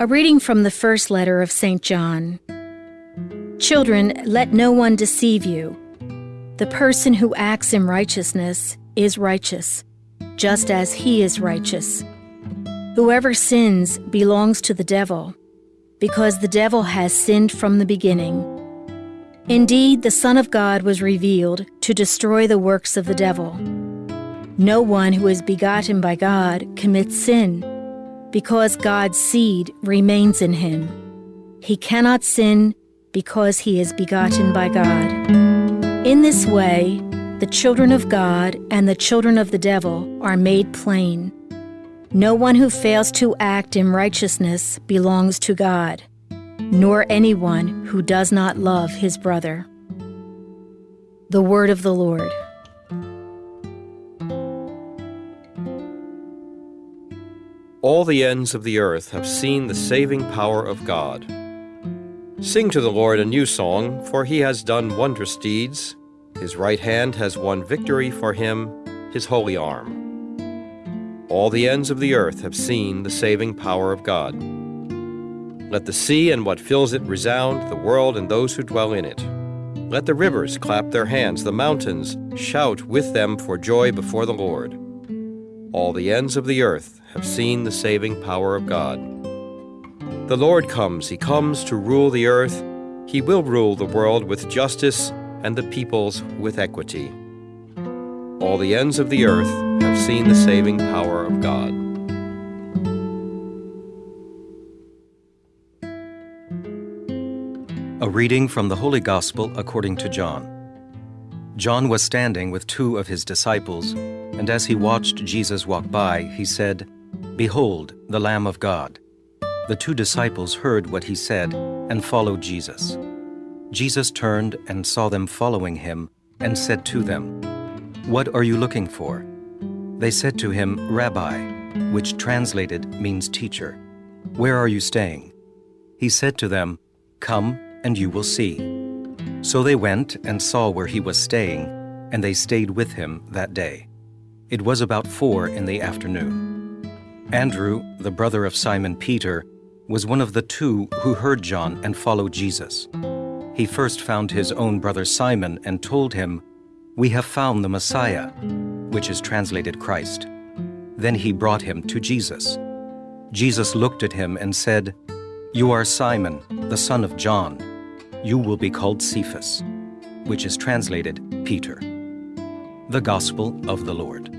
A reading from the first letter of St. John. Children, let no one deceive you. The person who acts in righteousness is righteous, just as he is righteous. Whoever sins belongs to the devil, because the devil has sinned from the beginning. Indeed, the Son of God was revealed to destroy the works of the devil. No one who is begotten by God commits sin, because God's seed remains in him. He cannot sin because he is begotten by God. In this way, the children of God and the children of the devil are made plain. No one who fails to act in righteousness belongs to God, nor anyone who does not love his brother. The Word of the Lord. All the ends of the earth have seen the saving power of God. Sing to the Lord a new song, for he has done wondrous deeds. His right hand has won victory for him, his holy arm. All the ends of the earth have seen the saving power of God. Let the sea and what fills it resound, the world and those who dwell in it. Let the rivers clap their hands, the mountains shout with them for joy before the Lord. All the ends of the earth have seen the saving power of God. The Lord comes, He comes to rule the earth. He will rule the world with justice and the peoples with equity. All the ends of the earth have seen the saving power of God. A reading from the Holy Gospel according to John. John was standing with two of his disciples, and as he watched Jesus walk by, he said, Behold, the Lamb of God. The two disciples heard what he said and followed Jesus. Jesus turned and saw them following him and said to them, What are you looking for? They said to him, Rabbi, which translated means teacher. Where are you staying? He said to them, Come and you will see. So they went and saw where he was staying, and they stayed with him that day. It was about four in the afternoon. Andrew, the brother of Simon Peter, was one of the two who heard John and followed Jesus. He first found his own brother Simon and told him, We have found the Messiah, which is translated Christ. Then he brought him to Jesus. Jesus looked at him and said, You are Simon, the son of John you will be called Cephas, which is translated Peter. The Gospel of the Lord.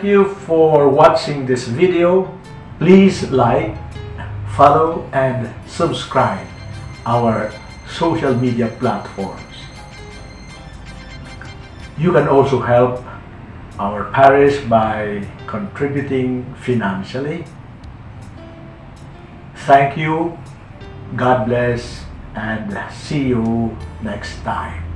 Thank you for watching this video. Please like, follow and subscribe our social media platforms. You can also help our parish by contributing financially. Thank you, God bless, and see you next time.